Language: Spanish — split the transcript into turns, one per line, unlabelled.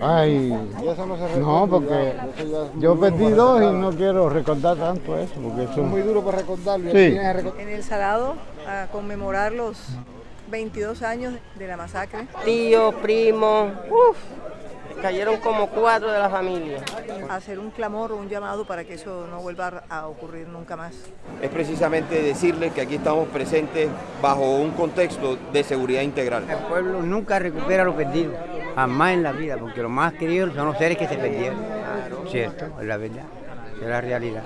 Ay,
no se recuerda,
no, porque
es
yo perdí dos y no quiero recordar tanto eso, porque
Es
eso...
muy duro para recordarlo.
Sí.
En el Salado a conmemorar los 22 años de la masacre,
tíos, primos, uff, cayeron como cuatro de la familia.
hacer un clamor o un llamado para que eso no vuelva a ocurrir nunca más.
es precisamente decirles que aquí estamos presentes bajo un contexto de seguridad integral.
El pueblo nunca recupera lo perdido, jamás en la vida, porque lo más querido son los seres que se perdieron. Cierto, es la verdad, es la realidad.